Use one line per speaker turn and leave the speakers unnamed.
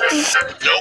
Nope.